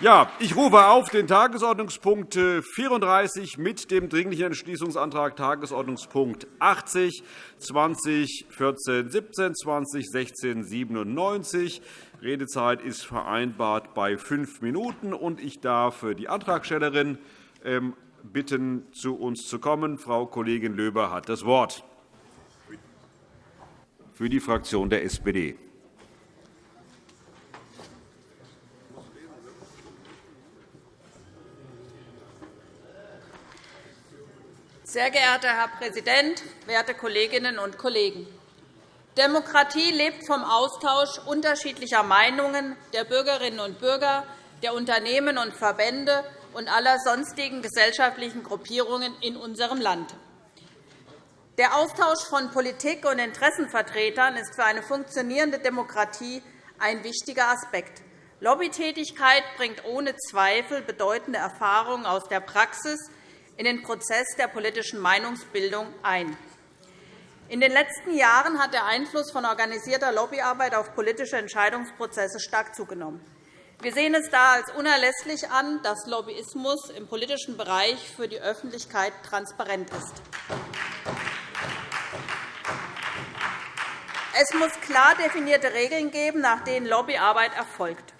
Ja, ich rufe auf den Tagesordnungspunkt 34 mit dem Dringlichen Entschließungsantrag Tagesordnungspunkt 80 2014 17 2016 97. Redezeit ist vereinbart bei fünf Minuten. und Ich darf die Antragstellerin ähm, bitten, zu uns zu kommen. Frau Kollegin Löber hat das Wort für die Fraktion der SPD. Sehr geehrter Herr Präsident, werte Kolleginnen und Kollegen! Demokratie lebt vom Austausch unterschiedlicher Meinungen der Bürgerinnen und Bürger, der Unternehmen und Verbände und aller sonstigen gesellschaftlichen Gruppierungen in unserem Land. Der Austausch von Politik und Interessenvertretern ist für eine funktionierende Demokratie ein wichtiger Aspekt. Lobbytätigkeit bringt ohne Zweifel bedeutende Erfahrungen aus der Praxis in den Prozess der politischen Meinungsbildung ein. In den letzten Jahren hat der Einfluss von organisierter Lobbyarbeit auf politische Entscheidungsprozesse stark zugenommen. Wir sehen es da als unerlässlich an, dass Lobbyismus im politischen Bereich für die Öffentlichkeit transparent ist. Es muss klar definierte Regeln geben, nach denen Lobbyarbeit erfolgt.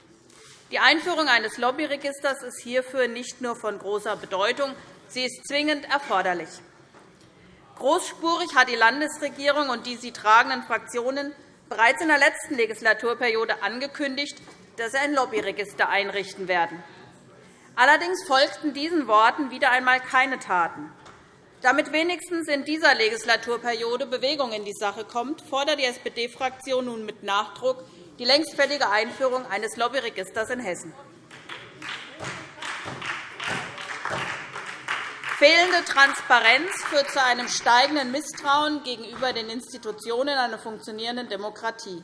Die Einführung eines Lobbyregisters ist hierfür nicht nur von großer Bedeutung, Sie ist zwingend erforderlich. Großspurig hat die Landesregierung und die sie tragenden Fraktionen bereits in der letzten Legislaturperiode angekündigt, dass sie ein Lobbyregister einrichten werden. Allerdings folgten diesen Worten wieder einmal keine Taten. Damit wenigstens in dieser Legislaturperiode Bewegung in die Sache kommt, fordert die SPD-Fraktion nun mit Nachdruck die längst fällige Einführung eines Lobbyregisters in Hessen. Fehlende Transparenz führt zu einem steigenden Misstrauen gegenüber den Institutionen einer funktionierenden Demokratie.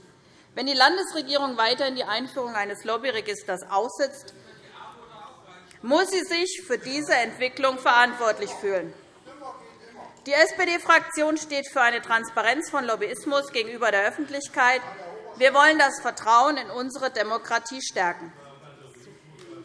Wenn die Landesregierung weiterhin die Einführung eines Lobbyregisters aussetzt, muss sie sich für diese Entwicklung verantwortlich fühlen. Die SPD-Fraktion steht für eine Transparenz von Lobbyismus gegenüber der Öffentlichkeit. Wir wollen das Vertrauen in unsere Demokratie stärken.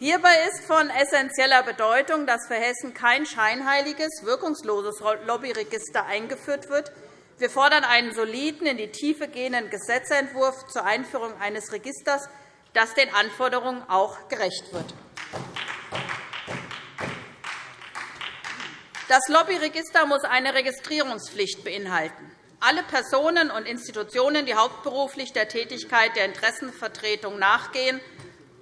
Hierbei ist von essentieller Bedeutung, dass für Hessen kein scheinheiliges, wirkungsloses Lobbyregister eingeführt wird. Wir fordern einen soliden, in die Tiefe gehenden Gesetzentwurf zur Einführung eines Registers, das den Anforderungen auch gerecht wird. Das Lobbyregister muss eine Registrierungspflicht beinhalten. Alle Personen und Institutionen, die hauptberuflich der Tätigkeit der Interessenvertretung nachgehen,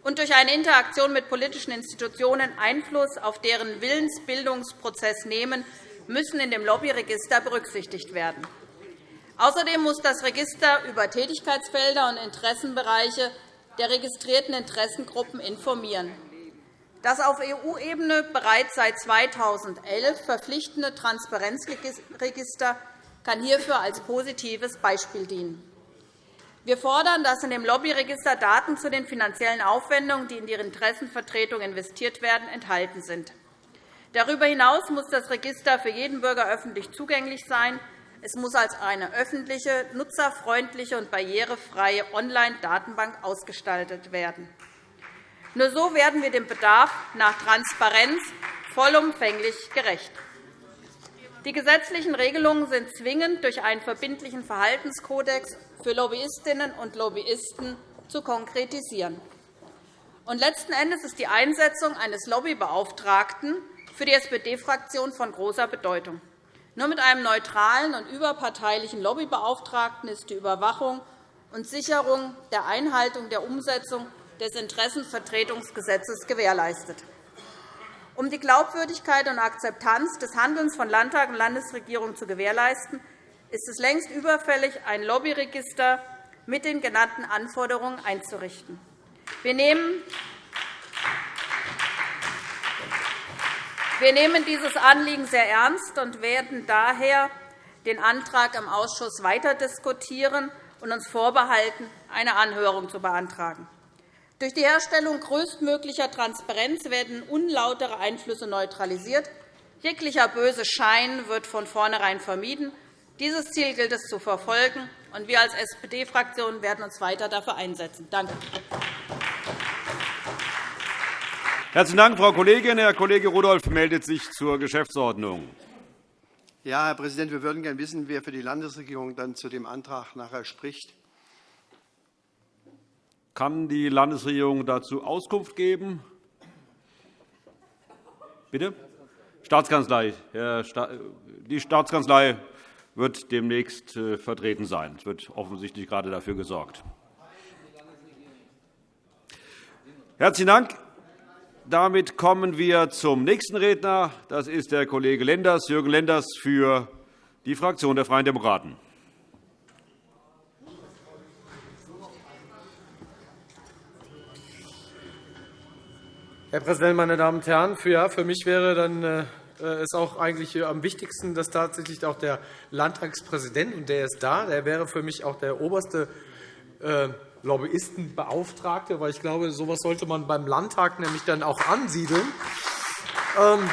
und durch eine Interaktion mit politischen Institutionen Einfluss auf deren Willensbildungsprozess nehmen, müssen in dem Lobbyregister berücksichtigt werden. Außerdem muss das Register über Tätigkeitsfelder und Interessenbereiche der registrierten Interessengruppen informieren. Das auf EU-Ebene bereits seit 2011 verpflichtende Transparenzregister kann hierfür als positives Beispiel dienen. Wir fordern, dass in dem Lobbyregister Daten zu den finanziellen Aufwendungen, die in die Interessenvertretung investiert werden, enthalten sind. Darüber hinaus muss das Register für jeden Bürger öffentlich zugänglich sein. Es muss als eine öffentliche, nutzerfreundliche und barrierefreie Online-Datenbank ausgestaltet werden. Nur so werden wir dem Bedarf nach Transparenz vollumfänglich gerecht. Die gesetzlichen Regelungen sind zwingend durch einen verbindlichen Verhaltenskodex für Lobbyistinnen und Lobbyisten zu konkretisieren. Und letzten Endes ist die Einsetzung eines Lobbybeauftragten für die SPD-Fraktion von großer Bedeutung. Nur mit einem neutralen und überparteilichen Lobbybeauftragten ist die Überwachung und Sicherung der Einhaltung der Umsetzung des Interessenvertretungsgesetzes gewährleistet. Um die Glaubwürdigkeit und Akzeptanz des Handelns von Landtag und Landesregierung zu gewährleisten, ist es längst überfällig, ein Lobbyregister mit den genannten Anforderungen einzurichten. Wir nehmen dieses Anliegen sehr ernst und werden daher den Antrag im Ausschuss weiter diskutieren und uns vorbehalten, eine Anhörung zu beantragen. Durch die Herstellung größtmöglicher Transparenz werden unlautere Einflüsse neutralisiert. Jeglicher böse Schein wird von vornherein vermieden. Dieses Ziel gilt es zu verfolgen. und Wir als SPD-Fraktion werden uns weiter dafür einsetzen. Danke. Herzlichen Dank, Frau Kollegin. Herr Kollege Rudolph meldet sich zur Geschäftsordnung. Ja, Herr Präsident, wir würden gerne wissen, wer für die Landesregierung dann zu dem Antrag nachher spricht. Kann die Landesregierung dazu Auskunft geben? Bitte? Staatskanzlei. Die Staatskanzlei wird demnächst äh, vertreten sein. Es wird offensichtlich gerade dafür gesorgt. Herzlichen Dank. Damit kommen wir zum nächsten Redner. Das ist der Kollege Lenders, Jürgen Lenders für die Fraktion der Freien Demokraten. Herr Präsident, meine Damen und Herren! Für mich wäre dann äh, es auch eigentlich am wichtigsten, dass tatsächlich auch der Landtagspräsident, und der ist da, der wäre für mich auch der oberste äh, Lobbyistenbeauftragte, weil ich glaube, so etwas sollte man beim Landtag nämlich dann auch ansiedeln. Ähm,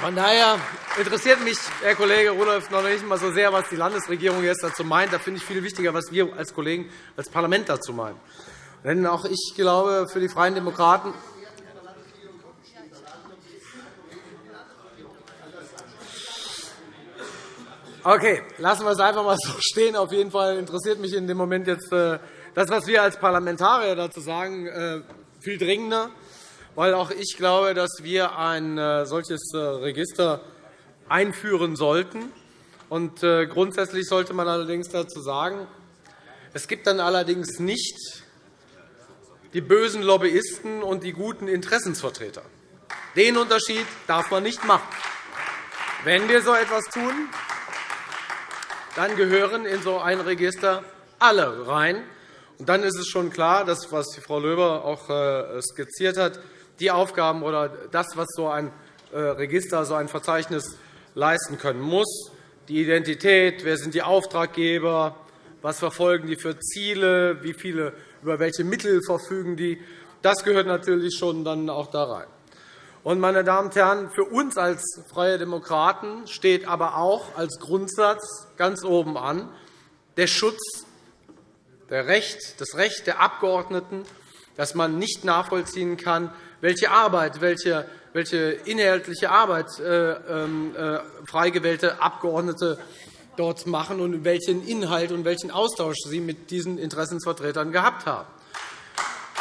von daher interessiert mich, Herr Kollege Rudolph, noch nicht einmal so sehr, was die Landesregierung jetzt dazu meint. Da finde ich viel wichtiger, was wir als Kollegen als Parlament dazu meinen. Denn auch ich glaube, für die Freien Demokraten Okay, lassen wir es einfach mal so stehen. Auf jeden Fall interessiert mich in dem Moment jetzt äh, das, was wir als Parlamentarier dazu sagen, äh, viel dringender, weil auch ich glaube, dass wir ein äh, solches Register einführen sollten. Und grundsätzlich sollte man allerdings dazu sagen, es gibt dann allerdings nicht die bösen Lobbyisten und die guten Interessensvertreter. Den Unterschied darf man nicht machen. Wenn wir so etwas tun, dann gehören in so ein Register alle rein. Und dann ist es schon klar, dass, was Frau Löber auch äh, skizziert hat, die Aufgaben oder das, was so ein äh, Register, so ein Verzeichnis leisten können muss, die Identität, wer sind die Auftraggeber, was verfolgen die für Ziele, wie viele, über welche Mittel verfügen die, das gehört natürlich schon dann auch da rein. Und, meine Damen und Herren, für uns als Freie Demokraten steht aber auch als Grundsatz ganz oben an der Schutz der Recht, das Recht der Abgeordneten, dass man nicht nachvollziehen kann, welche Arbeit, welche, inhaltliche Arbeit äh, ähm, äh, frei gewählte Abgeordnete dort machen und welchen Inhalt und welchen Austausch sie mit diesen Interessensvertretern gehabt haben.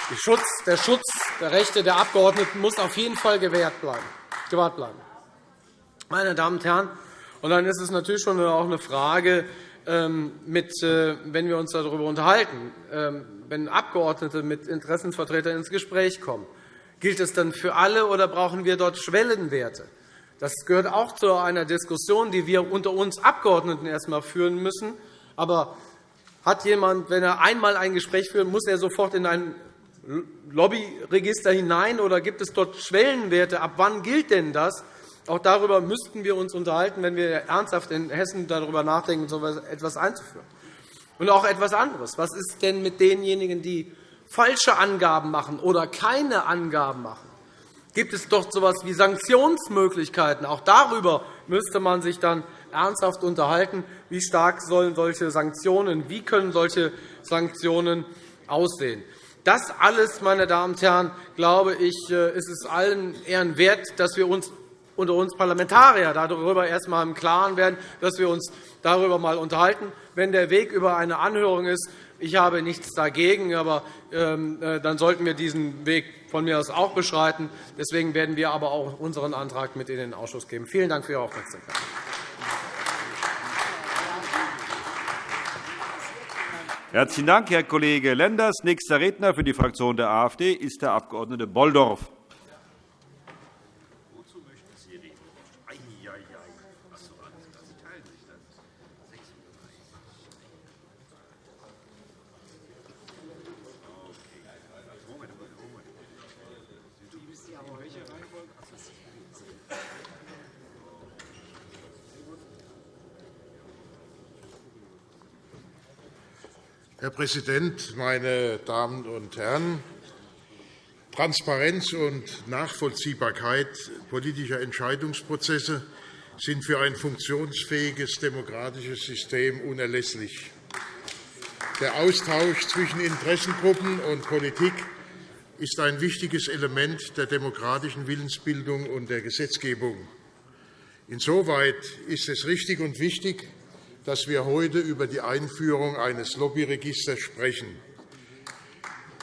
Der Schutz der Rechte der Abgeordneten muss auf jeden Fall gewahrt bleiben. Meine Damen und Herren, und dann ist es natürlich schon auch eine Frage, ähm, mit, äh, wenn wir uns darüber unterhalten, ähm, wenn Abgeordnete mit Interessensvertretern ins Gespräch kommen, gilt es dann für alle oder brauchen wir dort Schwellenwerte? Das gehört auch zu einer Diskussion, die wir unter uns Abgeordneten erst einmal führen müssen. Aber hat jemand, wenn er einmal ein Gespräch führt, muss er sofort in ein Lobbyregister hinein, oder gibt es dort Schwellenwerte? Ab wann gilt denn das? Auch darüber müssten wir uns unterhalten, wenn wir ernsthaft in Hessen darüber nachdenken, so etwas einzuführen. Und auch etwas anderes. Was ist denn mit denjenigen, die falsche Angaben machen oder keine Angaben machen? Gibt es doch so etwas wie Sanktionsmöglichkeiten? Auch darüber müsste man sich dann ernsthaft unterhalten. Wie stark sollen solche Sanktionen, wie können solche Sanktionen aussehen? Das alles, meine Damen und Herren, glaube ich, äh, ist es allen Ehren wert, dass wir uns unter uns Parlamentarier darüber erst einmal im Klaren werden, dass wir uns darüber einmal unterhalten. Wenn der Weg über eine Anhörung ist, ich habe nichts dagegen, aber ähm, äh, dann sollten wir diesen Weg von mir aus auch beschreiten. Deswegen werden wir aber auch unseren Antrag mit in den Ausschuss geben. Vielen Dank für Ihre Aufmerksamkeit. Herzlichen Dank, Herr Kollege Lenders. Nächster Redner für die Fraktion der AfD ist der Abg. Bolldorf. Präsident, meine Damen und Herren! Transparenz und Nachvollziehbarkeit politischer Entscheidungsprozesse sind für ein funktionsfähiges demokratisches System unerlässlich. Der Austausch zwischen Interessengruppen und Politik ist ein wichtiges Element der demokratischen Willensbildung und der Gesetzgebung. Insoweit ist es richtig und wichtig, dass wir heute über die Einführung eines Lobbyregisters sprechen.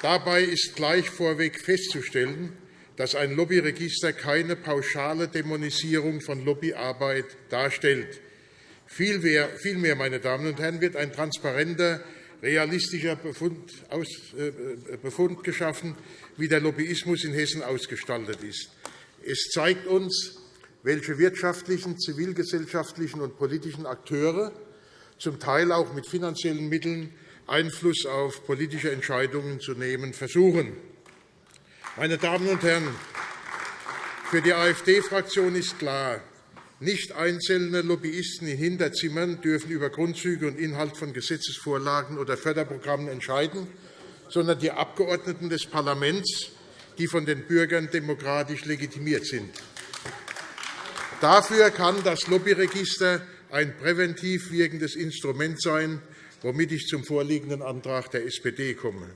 Dabei ist gleich vorweg festzustellen, dass ein Lobbyregister keine pauschale Dämonisierung von Lobbyarbeit darstellt. Vielmehr, meine Damen und Herren, wird ein transparenter, realistischer äh, Befund geschaffen, wie der Lobbyismus in Hessen ausgestaltet ist. Es zeigt uns, welche wirtschaftlichen, zivilgesellschaftlichen und politischen Akteure, zum Teil auch mit finanziellen Mitteln, Einfluss auf politische Entscheidungen zu nehmen versuchen. Meine Damen und Herren, für die AfD-Fraktion ist klar, nicht einzelne Lobbyisten in Hinterzimmern dürfen über Grundzüge und Inhalt von Gesetzesvorlagen oder Förderprogrammen entscheiden, sondern die Abgeordneten des Parlaments, die von den Bürgern demokratisch legitimiert sind. Dafür kann das Lobbyregister ein präventiv wirkendes Instrument sein, womit ich zum vorliegenden Antrag der SPD komme.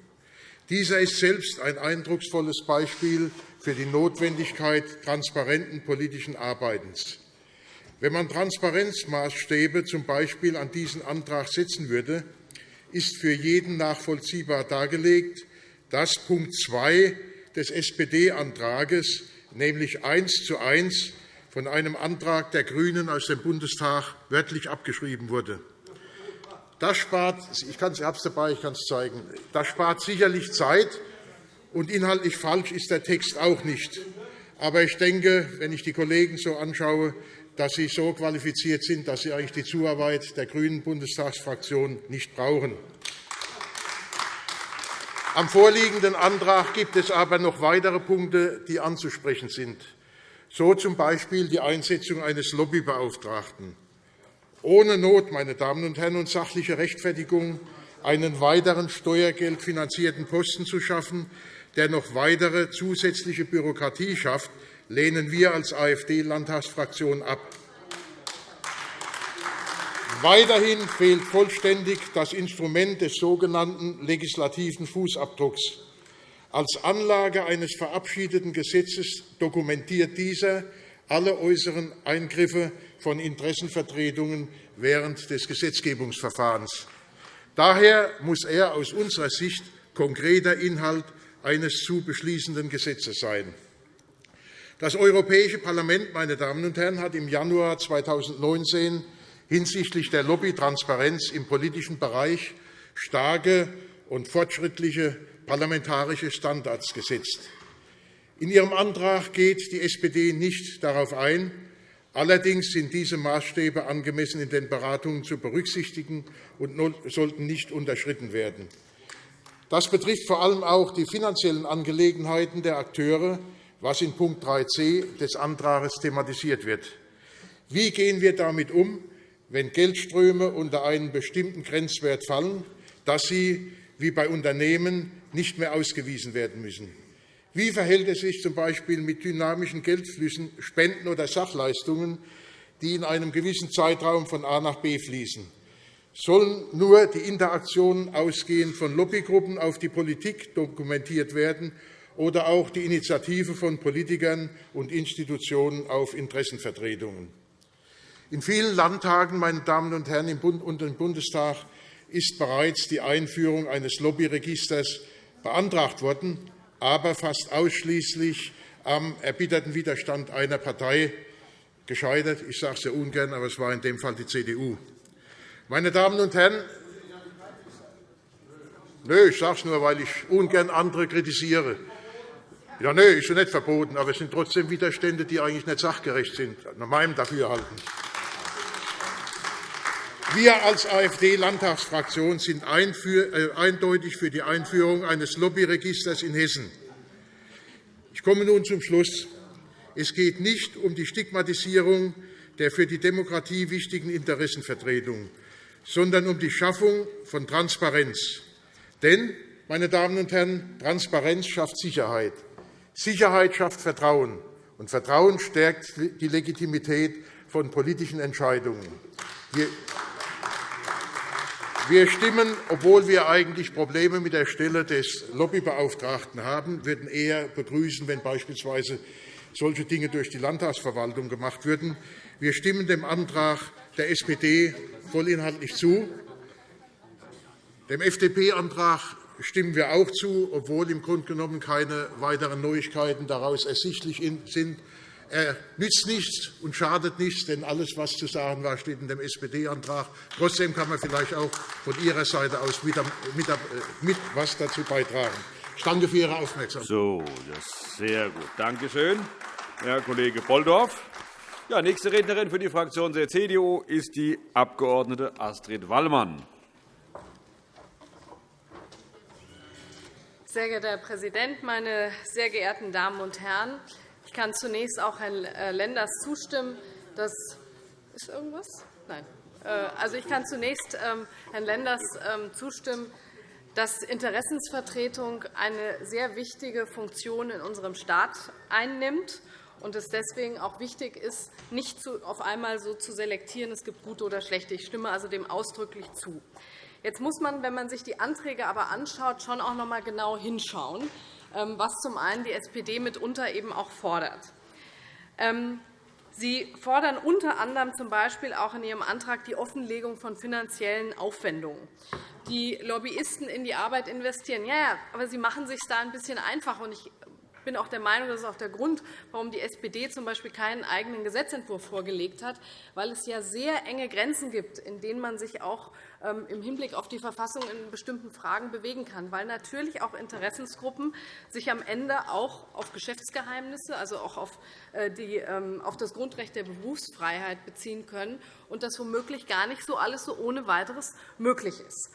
Dieser ist selbst ein eindrucksvolles Beispiel für die Notwendigkeit transparenten politischen Arbeitens. Wenn man Transparenzmaßstäbe z. B. an diesen Antrag setzen würde, ist für jeden nachvollziehbar dargelegt, dass Punkt 2 des SPD-Antrags, nämlich eins zu eins von einem Antrag der GRÜNEN aus dem Bundestag wörtlich abgeschrieben wurde. Das spart, ich, kann, es dabei, ich kann es zeigen. Das spart sicherlich Zeit, und inhaltlich falsch ist der Text auch nicht. Aber ich denke, wenn ich die Kollegen so anschaue, dass sie so qualifiziert sind, dass sie eigentlich die Zuarbeit der grünen Bundestagsfraktion nicht brauchen. Am vorliegenden Antrag gibt es aber noch weitere Punkte, die anzusprechen sind so z. B. die Einsetzung eines Lobbybeauftragten. Ohne Not, meine Damen und Herren, und sachliche Rechtfertigung, einen weiteren steuergeldfinanzierten Posten zu schaffen, der noch weitere zusätzliche Bürokratie schafft, lehnen wir als AfD-Landtagsfraktion ab. Weiterhin fehlt vollständig das Instrument des sogenannten legislativen Fußabdrucks. Als Anlage eines verabschiedeten Gesetzes dokumentiert dieser alle äußeren Eingriffe von Interessenvertretungen während des Gesetzgebungsverfahrens. Daher muss er aus unserer Sicht konkreter Inhalt eines zu beschließenden Gesetzes sein. Das Europäische Parlament meine Damen und Herren, hat im Januar 2019 hinsichtlich der Lobbytransparenz im politischen Bereich starke und fortschrittliche parlamentarische Standards gesetzt. In Ihrem Antrag geht die SPD nicht darauf ein. Allerdings sind diese Maßstäbe angemessen in den Beratungen zu berücksichtigen und sollten nicht unterschritten werden. Das betrifft vor allem auch die finanziellen Angelegenheiten der Akteure, was in Punkt 3c des Antrags thematisiert wird. Wie gehen wir damit um, wenn Geldströme unter einen bestimmten Grenzwert fallen, dass sie wie bei Unternehmen nicht mehr ausgewiesen werden müssen. Wie verhält es sich z.B. mit dynamischen Geldflüssen, Spenden oder Sachleistungen, die in einem gewissen Zeitraum von A nach B fließen? Sollen nur die Interaktionen ausgehend von Lobbygruppen auf die Politik dokumentiert werden oder auch die Initiative von Politikern und Institutionen auf Interessenvertretungen? In vielen Landtagen, meine Damen und Herren, im Bund und im Bundestag ist bereits die Einführung eines Lobbyregisters beantragt worden, aber fast ausschließlich am erbitterten Widerstand einer Partei gescheitert. Ich sage es sehr ungern, aber es war in dem Fall die CDU. Meine Damen und Herren, Nö, ich sage es nur, weil ich ungern andere kritisiere. Ja, nö, ist ja nicht verboten, aber es sind trotzdem Widerstände, die eigentlich nicht sachgerecht sind, nach meinem Dafürhalten. Wir als AfD-Landtagsfraktion sind äh, eindeutig für die Einführung eines Lobbyregisters in Hessen. Ich komme nun zum Schluss. Es geht nicht um die Stigmatisierung der für die Demokratie wichtigen Interessenvertretungen, sondern um die Schaffung von Transparenz. Denn, meine Damen und Herren, Transparenz schafft Sicherheit. Sicherheit schafft Vertrauen, und Vertrauen stärkt die Legitimität von politischen Entscheidungen. Wir stimmen, obwohl wir eigentlich Probleme mit der Stelle des Lobbybeauftragten haben, würden eher begrüßen, wenn beispielsweise solche Dinge durch die Landtagsverwaltung gemacht würden. Wir stimmen dem Antrag der SPD vollinhaltlich zu. Dem FDP-Antrag stimmen wir auch zu, obwohl im Grunde genommen keine weiteren Neuigkeiten daraus ersichtlich sind. Er nützt nichts und schadet nichts, denn alles, was zu sagen war, steht in dem SPD-Antrag. Trotzdem kann man vielleicht auch von Ihrer Seite aus mit, mit was dazu beitragen. Ich danke für Ihre Aufmerksamkeit. So, das ist sehr gut. Danke schön, Herr Kollege Bolldorf. Ja, nächste Rednerin für die Fraktion der CDU ist die Abg. Astrid Wallmann. Sehr geehrter Herr Präsident, meine sehr geehrten Damen und Herren! Ich kann zunächst auch Herrn äh, Lenders zustimmen. Das ist irgendwas? Nein. Äh, also, ich kann zunächst ähm, Herrn Lenders ähm, zustimmen, dass Interessensvertretung eine sehr wichtige Funktion in unserem Staat einnimmt und es deswegen auch wichtig ist, nicht auf einmal so zu selektieren, es gibt gute oder schlechte. Ich stimme also dem ausdrücklich zu. Jetzt muss man, wenn man sich die Anträge aber anschaut, schon auch noch einmal genau hinschauen, was zum einen die SPD mitunter eben auch fordert. Ähm, Sie fordern unter anderem z. B. auch in Ihrem Antrag die Offenlegung von finanziellen Aufwendungen. Die Lobbyisten in die Arbeit investieren. Ja, ja, aber Sie machen es sich da ein bisschen einfach. Ich ich bin auch der Meinung, das ist auch der Grund, warum die SPD z.B. keinen eigenen Gesetzentwurf vorgelegt hat, weil es ja sehr enge Grenzen gibt, in denen man sich auch ähm, im Hinblick auf die Verfassung in bestimmten Fragen bewegen kann, weil natürlich auch Interessensgruppen sich am Ende auch auf Geschäftsgeheimnisse, also auch auf, äh, die, ähm, auf das Grundrecht der Berufsfreiheit beziehen können und das womöglich gar nicht so alles so ohne weiteres möglich ist.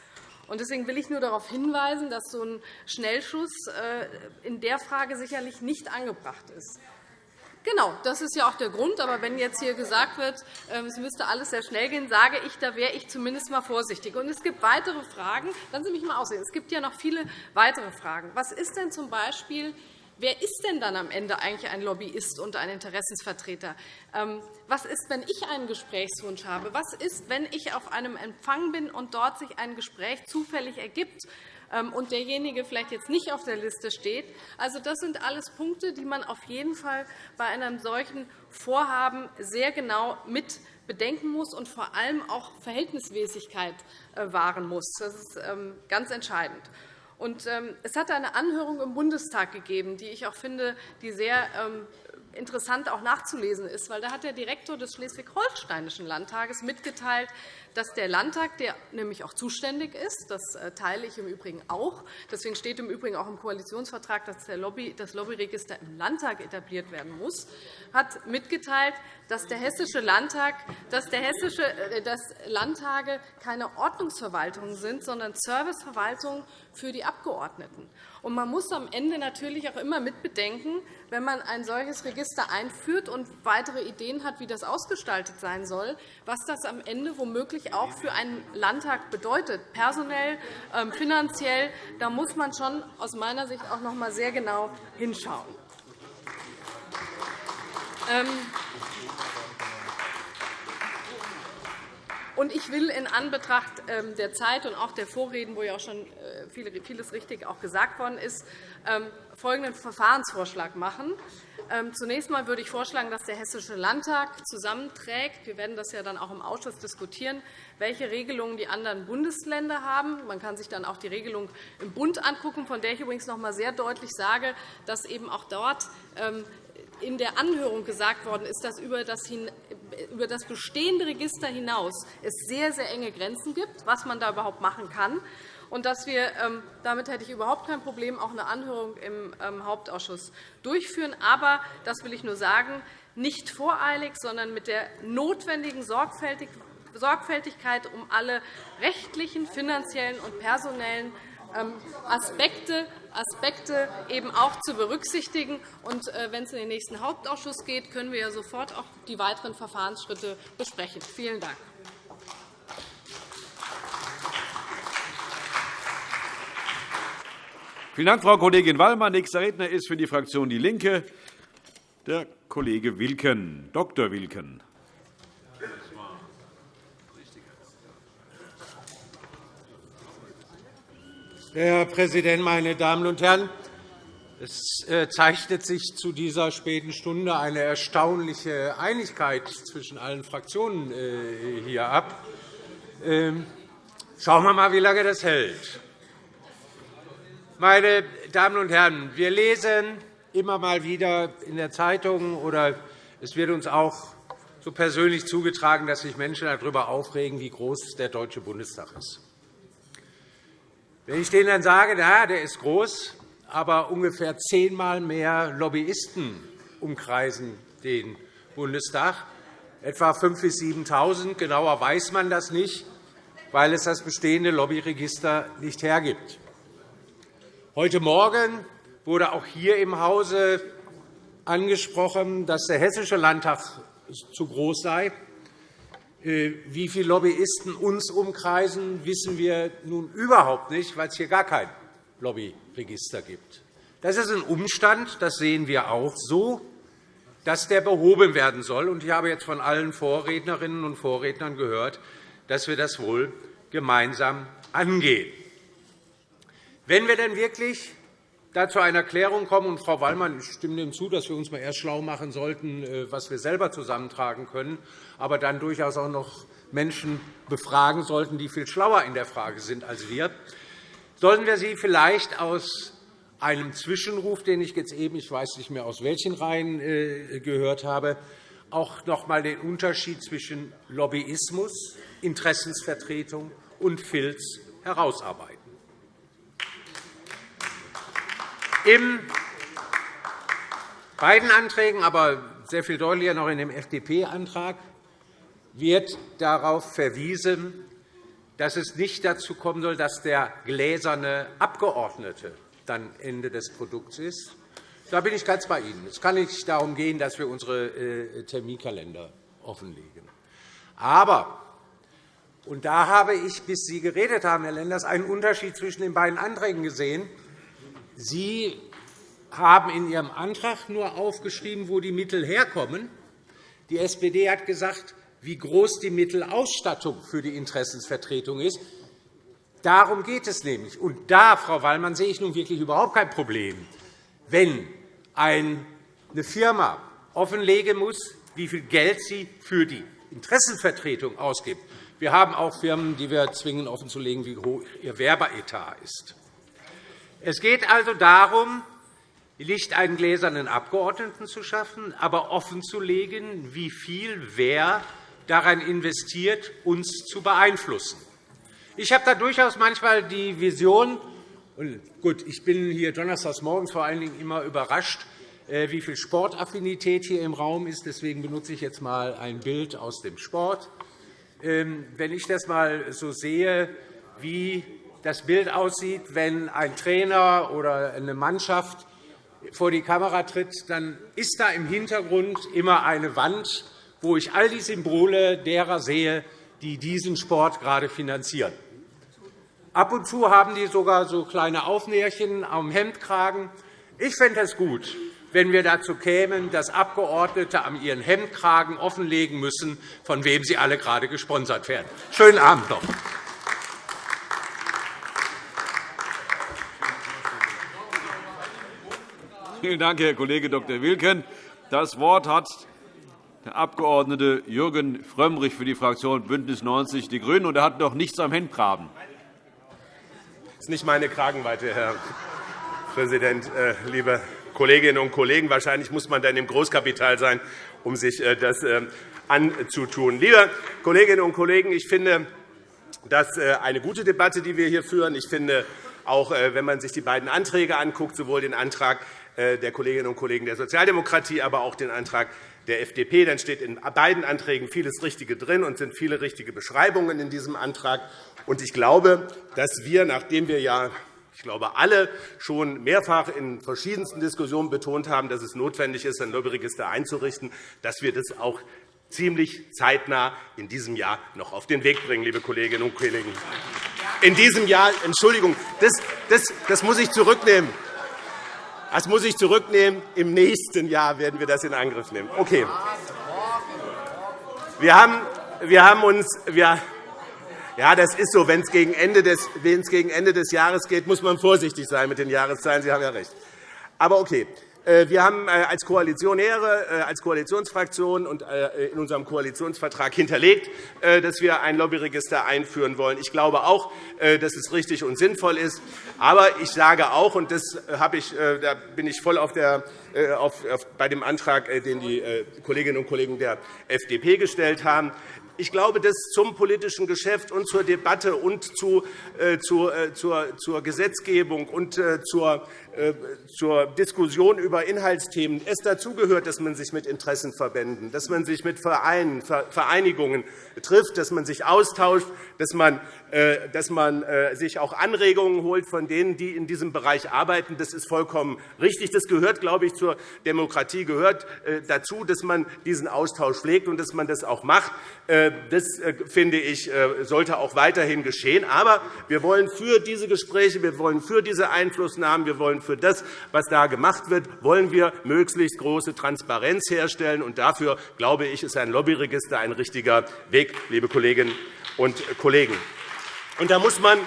Deswegen will ich nur darauf hinweisen, dass so ein Schnellschuss äh, in der Frage sicherlich nicht angebracht ist. Genau, das ist ja auch der Grund. Aber wenn jetzt hier gesagt wird, ähm, es müsste alles sehr schnell gehen, sage ich, da wäre ich zumindest einmal vorsichtig. Und es gibt weitere Fragen. Lassen Sie mich einmal aussehen. Es gibt ja noch viele weitere Fragen. Was ist denn z. B. Wer ist denn dann am Ende eigentlich ein Lobbyist und ein Interessensvertreter? Ähm, was ist, wenn ich einen Gesprächswunsch habe? Was ist, wenn ich auf einem Empfang bin und dort sich ein Gespräch zufällig ergibt ähm, und derjenige vielleicht jetzt nicht auf der Liste steht? Also, das sind alles Punkte, die man auf jeden Fall bei einem solchen Vorhaben sehr genau mit bedenken muss und vor allem auch Verhältnismäßigkeit äh, wahren muss. Das ist ähm, ganz entscheidend. Und, ähm, es hat eine Anhörung im Bundestag gegeben, die ich auch finde, die sehr ähm, interessant auch nachzulesen ist. Weil da hat der Direktor des Schleswig-Holsteinischen Landtages mitgeteilt, dass der Landtag, der nämlich auch zuständig ist, das äh, teile ich im Übrigen auch, deswegen steht im Übrigen auch im Koalitionsvertrag, dass das Lobbyregister im Landtag etabliert werden muss, hat mitgeteilt, dass der Hessische Landtag, dass, der Hessische, äh, dass Landtage keine Ordnungsverwaltungen sind, sondern Serviceverwaltungen für die Abgeordneten. Und man muss am Ende natürlich auch immer mitbedenken, wenn man ein solches Register einführt und weitere Ideen hat, wie das ausgestaltet sein soll, was das am Ende womöglich auch für einen Landtag bedeutet, personell, ähm, finanziell. Da muss man schon aus meiner Sicht auch noch einmal sehr genau hinschauen. Und ich will in Anbetracht ähm, der Zeit und auch der Vorreden, wo ja auch schon äh, vieles richtig auch gesagt worden ist, ähm, folgenden Verfahrensvorschlag machen. Zunächst einmal würde ich vorschlagen, dass der Hessische Landtag zusammenträgt. Wir werden das ja dann auch im Ausschuss diskutieren, welche Regelungen die anderen Bundesländer haben. Man kann sich dann auch die Regelung im Bund angucken, von der ich übrigens noch einmal sehr deutlich sage, dass eben auch dort in der Anhörung gesagt worden ist, dass über das, über das bestehende Register hinaus es sehr, sehr enge Grenzen gibt, was man da überhaupt machen kann. Und dass wir, ähm, damit hätte ich überhaupt kein Problem, auch eine Anhörung im ähm, Hauptausschuss durchführen. Aber, das will ich nur sagen, nicht voreilig, sondern mit der notwendigen Sorgfältigkeit, um alle rechtlichen, finanziellen und personellen ähm, Aspekte, Aspekte eben auch zu berücksichtigen. Und, äh, wenn es in den nächsten Hauptausschuss geht, können wir ja sofort auch die weiteren Verfahrensschritte besprechen. Vielen Dank. Vielen Dank, Frau Kollegin Wallmann. Nächster Redner ist für die Fraktion DIE LINKE der Kollege Wilken, Dr. Wilken. Herr Präsident, meine Damen und Herren! Es äh, zeichnet sich zu dieser späten Stunde eine erstaunliche Einigkeit zwischen allen Fraktionen äh, hier ab. Ähm, schauen wir einmal, wie lange das hält. Meine Damen und Herren, wir lesen immer mal wieder in der Zeitung, oder es wird uns auch so persönlich zugetragen, dass sich Menschen darüber aufregen, wie groß der Deutsche Bundestag ist. Wenn ich denen dann sage, ja, der ist groß, aber ungefähr zehnmal mehr Lobbyisten umkreisen den Bundestag, etwa 5.000 bis 7.000. Genauer weiß man das nicht, weil es das bestehende Lobbyregister nicht hergibt. Heute Morgen wurde auch hier im Hause angesprochen, dass der Hessische Landtag zu groß sei. Äh, wie viele Lobbyisten uns umkreisen, wissen wir nun überhaupt nicht, weil es hier gar kein Lobbyregister gibt. Das ist ein Umstand, das sehen wir auch so, dass der behoben werden soll. Ich habe jetzt von allen Vorrednerinnen und Vorrednern gehört, dass wir das wohl gemeinsam angehen. Wenn wir denn wirklich da zu einer Klärung kommen, und Frau Wallmann, ich stimme dem zu, dass wir uns mal erst schlau machen sollten, äh, was wir selber zusammentragen können, aber dann durchaus auch noch Menschen befragen sollten, die viel schlauer in der Frage sind als wir, sollten wir sie vielleicht aus einem Zwischenruf, den ich jetzt eben, ich weiß nicht mehr aus welchen Reihen äh, gehört habe, auch noch einmal den Unterschied zwischen Lobbyismus, Interessensvertretung und Filz herausarbeiten. In beiden Anträgen, aber sehr viel deutlicher noch in dem FDP-Antrag, wird darauf verwiesen, dass es nicht dazu kommen soll, dass der gläserne Abgeordnete dann Ende des Produkts ist. Da bin ich ganz bei Ihnen. Es kann nicht darum gehen, dass wir unsere äh, Terminkalender offenlegen. Aber und da habe ich, bis Sie geredet haben, Herr Lenders, einen Unterschied zwischen den beiden Anträgen gesehen. Sie haben in Ihrem Antrag nur aufgeschrieben, wo die Mittel herkommen. Die SPD hat gesagt, wie groß die Mittelausstattung für die Interessensvertretung ist. Darum geht es nämlich. Und da, Frau Wallmann, sehe ich nun wirklich überhaupt kein Problem, wenn eine Firma offenlegen muss, wie viel Geld sie für die Interessenvertretung ausgibt. Wir haben auch Firmen, die wir zwingen, offenzulegen, wie hoch ihr Werbeetat ist. Es geht also darum, nicht einen gläsernen Abgeordneten zu schaffen, aber offenzulegen, wie viel wer daran investiert, uns zu beeinflussen. Ich habe da durchaus manchmal die Vision, und gut, ich bin hier donnerstags morgens vor allen Dingen immer überrascht, äh, wie viel Sportaffinität hier im Raum ist. Deswegen benutze ich jetzt einmal ein Bild aus dem Sport. Ähm, wenn ich das einmal so sehe, wie das Bild aussieht, wenn ein Trainer oder eine Mannschaft vor die Kamera tritt, dann ist da im Hintergrund immer eine Wand, wo ich all die Symbole derer sehe, die diesen Sport gerade finanzieren. Ab und zu haben die sogar so kleine Aufnäherchen am Hemdkragen. Ich fände es gut, wenn wir dazu kämen, dass Abgeordnete an ihren Hemdkragen offenlegen müssen, von wem sie alle gerade gesponsert werden. Schönen Abend noch. Vielen Dank, Herr Kollege Dr. Wilken. Das Wort hat der Abg. Jürgen Frömmrich für die Fraktion BÜNDNIS 90 die GRÜNEN. Und er hat noch nichts am Hemdgraben. Das ist nicht meine Kragenweite, Herr Präsident, äh, liebe Kolleginnen und Kollegen. Wahrscheinlich muss man dann im Großkapital sein, um sich äh, das äh, anzutun. Liebe Kolleginnen und Kollegen, ich finde, das ist eine gute Debatte, die wir hier führen. Ich finde, auch wenn man sich die beiden Anträge anguckt, sowohl den Antrag der Kolleginnen und Kollegen der Sozialdemokratie, aber auch den Antrag der FDP. Dann steht in beiden Anträgen vieles Richtige drin und sind viele richtige Beschreibungen in diesem Antrag. Ich glaube, dass wir, nachdem wir ja ich glaube, alle schon mehrfach in verschiedensten Diskussionen betont haben, dass es notwendig ist, ein Lobbyregister einzurichten, dass wir das auch ziemlich zeitnah in diesem Jahr noch auf den Weg bringen, liebe Kolleginnen und Kollegen. In diesem Jahr, Entschuldigung, das, das, das muss ich zurücknehmen. Das muss ich zurücknehmen. Im nächsten Jahr werden wir das in Angriff nehmen. Okay. Wir haben, wir haben uns, wir, Ja, das ist so. Wenn es gegen, gegen Ende des Jahres geht, muss man vorsichtig sein mit den Jahreszahlen. Sie haben ja recht. Aber okay. Äh, wir haben äh, als Koalitionäre, äh, als Koalitionsfraktion und in unserem Koalitionsvertrag hinterlegt, dass wir ein Lobbyregister einführen wollen. Ich glaube auch, dass es richtig und sinnvoll ist. Aber ich sage auch, und das habe ich, da bin ich voll auf der, auf, bei dem Antrag, den die Kolleginnen und Kollegen der FDP gestellt haben, ich glaube, dass zum politischen Geschäft und zur Debatte und zu, äh, zu, äh, zur, zur Gesetzgebung und äh, zur zur Diskussion über Inhaltsthemen es dazugehört, dass man sich mit Interessenverbänden, dass man sich mit Vereinen, Vereinigungen trifft, dass man sich austauscht, dass man, äh, dass man äh, sich auch Anregungen holt von denen, die in diesem Bereich arbeiten. Das ist vollkommen richtig. Das gehört, glaube ich, zur Demokratie gehört dazu, dass man diesen Austausch pflegt und dass man das auch macht. Das, finde ich, sollte auch weiterhin geschehen. Aber wir wollen für diese Gespräche, wir wollen für diese Einflussnahmen, wir wollen für das, was da gemacht wird, wollen wir möglichst große Transparenz herstellen. Und dafür, glaube ich, ist ein Lobbyregister ein richtiger Weg, liebe Kolleginnen und Kollegen. Und da muss man,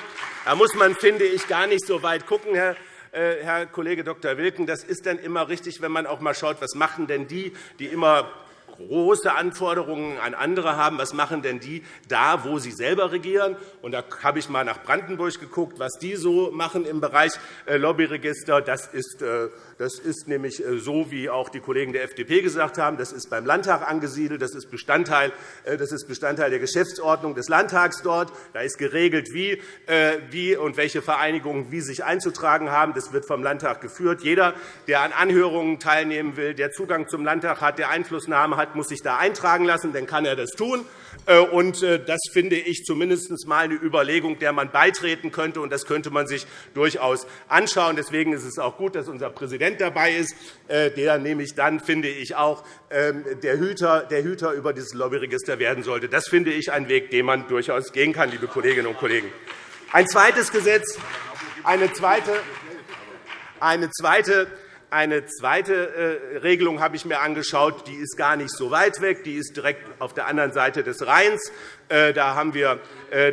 da muss man, finde ich, gar nicht so weit gucken, Herr äh, Herr Kollege Dr. Wilken, das ist dann immer richtig, wenn man auch mal schaut, was machen denn die, die immer große Anforderungen an andere haben. Was machen denn die da, wo sie selber regieren? Und da habe ich einmal nach Brandenburg geguckt, was die so machen im Bereich äh, Lobbyregister. Das ist äh, das ist nämlich äh, so, wie auch die Kollegen der FDP gesagt haben. Das ist beim Landtag angesiedelt. Das ist Bestandteil, das ist Bestandteil der Geschäftsordnung des Landtags dort. Da ist geregelt, wie, wie und welche Vereinigungen wie sich einzutragen haben. Das wird vom Landtag geführt. Jeder, der an Anhörungen teilnehmen will, der Zugang zum Landtag hat, der Einflussnahme hat, muss sich da eintragen lassen. Dann kann er das tun. Äh, und äh, das finde ich zumindest einmal eine Überlegung, der man beitreten könnte. Und das könnte man sich durchaus anschauen. Deswegen ist es auch gut, dass unser Präsident dabei ist, äh, der nämlich dann, finde ich, auch ähm, der Hüter, der Hüter über dieses Lobbyregister werden sollte. Das finde ich ein Weg, den man durchaus gehen kann, liebe Kolleginnen und Kollegen. Ein zweites Gesetz, eine zweite, eine zweite eine zweite äh, Regelung habe ich mir angeschaut. Die ist gar nicht so weit weg. Die ist direkt auf der anderen Seite des Rheins. Äh, da haben wir,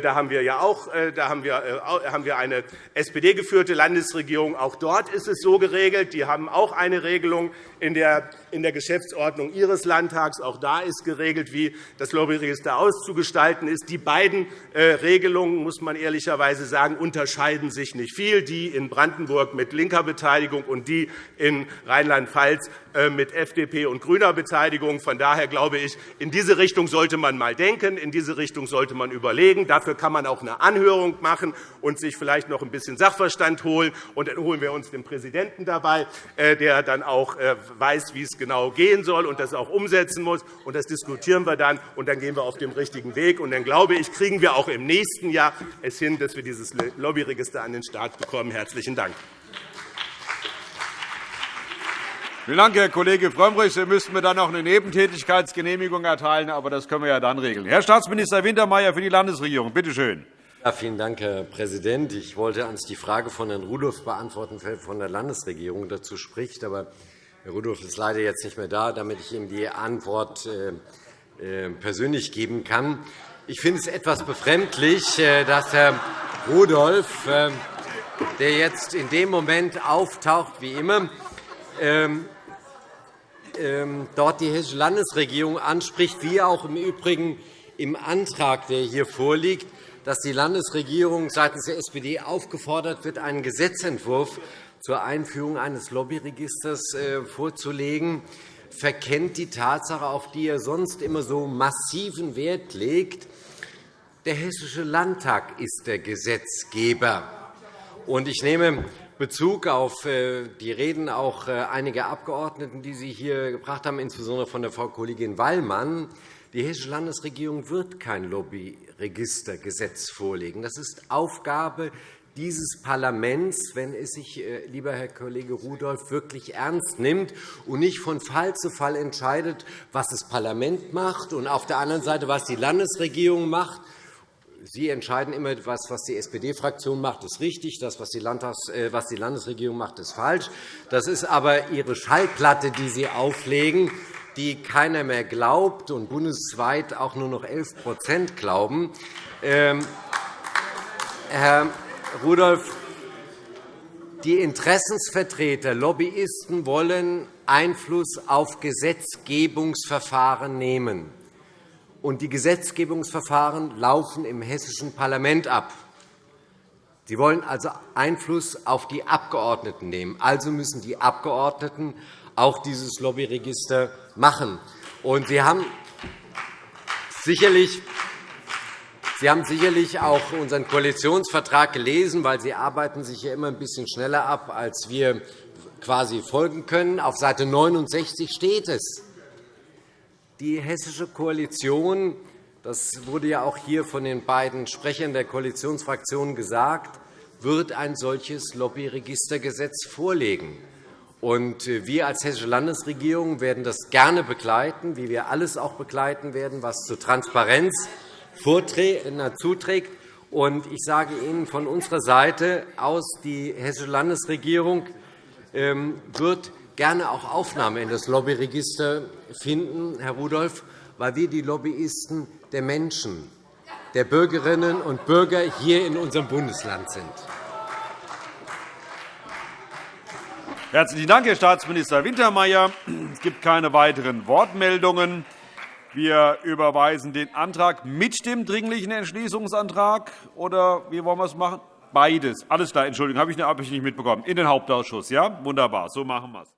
da haben wir ja auch äh, da haben wir, wir eine SPD-geführte Landesregierung. Auch dort ist es so geregelt. Die haben auch eine Regelung in der, Geschäftsordnung Ihres Landtags. Auch da ist geregelt, wie das Lobbyregister auszugestalten ist. Die beiden Regelungen, muss man ehrlicherweise sagen, unterscheiden sich nicht viel. Die in Brandenburg mit linker Beteiligung und die in Rheinland-Pfalz mit FDP und grüner Beteiligung. Von daher glaube ich, in diese Richtung sollte man einmal denken. In diese Richtung sollte man überlegen. Dafür kann man auch eine Anhörung machen und sich vielleicht noch ein bisschen Sachverstand holen. Und dann holen wir uns den Präsidenten dabei, äh, der dann auch äh, weiß, wie es genau gehen soll und das auch umsetzen muss. Und das diskutieren wir dann, und dann gehen wir auf dem richtigen Weg. Und dann glaube ich, kriegen wir auch im nächsten Jahr es hin, dass wir dieses Lobbyregister an den Start bekommen. Herzlichen Dank. Vielen Dank, Herr Kollege Frömmrich. Sie müssten mir dann noch eine Nebentätigkeitsgenehmigung erteilen, aber das können wir ja dann regeln. Herr Staatsminister Wintermeyer für die Landesregierung. Bitte schön. Ja, vielen Dank, Herr Präsident. Ich wollte ans die Frage von Herrn Rudolph beantworten, von der Landesregierung dazu spricht. Aber Herr Rudolph ist leider jetzt nicht mehr da, damit ich ihm die Antwort äh, äh, persönlich geben kann. Ich finde es etwas befremdlich, äh, dass Herr Rudolph, der jetzt in dem Moment auftaucht, wie immer, dort die Hessische Landesregierung anspricht, wie auch im Übrigen im Antrag, der hier vorliegt, dass die Landesregierung seitens der SPD aufgefordert wird, einen Gesetzentwurf zur Einführung eines Lobbyregisters äh, vorzulegen, verkennt die Tatsache, auf die er sonst immer so massiven Wert legt. Der Hessische Landtag ist der Gesetzgeber. Ich nehme Bezug auf äh, die Reden auch äh, einiger Abgeordneten, die Sie hier gebracht haben, insbesondere von der Frau Kollegin Wallmann. Die Hessische Landesregierung wird kein Lobbyregistergesetz vorlegen. Das ist Aufgabe dieses Parlaments, wenn es sich, äh, lieber Herr Kollege Rudolph, wirklich ernst nimmt und nicht von Fall zu Fall entscheidet, was das Parlament macht und auf der anderen Seite, was die Landesregierung macht. Sie entscheiden immer, was, was die SPD-Fraktion macht, ist richtig. Das, was die, äh, was die Landesregierung macht, ist falsch. Das ist aber Ihre Schallplatte, die Sie auflegen, die keiner mehr glaubt und bundesweit auch nur noch 11% glauben. Ähm, Herr Rudolph, die Interessensvertreter, Lobbyisten wollen Einfluss auf Gesetzgebungsverfahren nehmen. Und die Gesetzgebungsverfahren laufen im hessischen Parlament ab. Sie wollen also Einfluss auf die Abgeordneten nehmen. Also müssen die Abgeordneten auch dieses Lobbyregister machen. Und Sie haben sicherlich Sie haben sicherlich auch unseren Koalitionsvertrag gelesen, weil Sie arbeiten sich ja immer ein bisschen schneller ab, als wir quasi folgen können. Auf Seite 69 steht es. Die hessische Koalition, das wurde ja auch hier von den beiden Sprechern der Koalitionsfraktionen gesagt, wird ein solches Lobbyregistergesetz vorlegen. Äh, wir als Hessische Landesregierung werden das gerne begleiten, wie wir alles auch begleiten werden, was zur Transparenz zuträgt. Und ich sage Ihnen von unserer Seite aus, die Hessische Landesregierung ähm, wird gerne auch Aufnahme in das Lobbyregister finden, Herr Rudolph, weil wir die Lobbyisten der Menschen, der Bürgerinnen und Bürger hier in unserem Bundesland sind. Herzlichen Dank, Herr Staatsminister Wintermeyer. Es gibt keine weiteren Wortmeldungen. Wir überweisen den Antrag mit dem Dringlichen Entschließungsantrag. Oder wie wollen wir es machen? Beides. Alles klar. Entschuldigung, habe ich nicht mitbekommen. In den Hauptausschuss. Ja? Wunderbar. So machen wir es.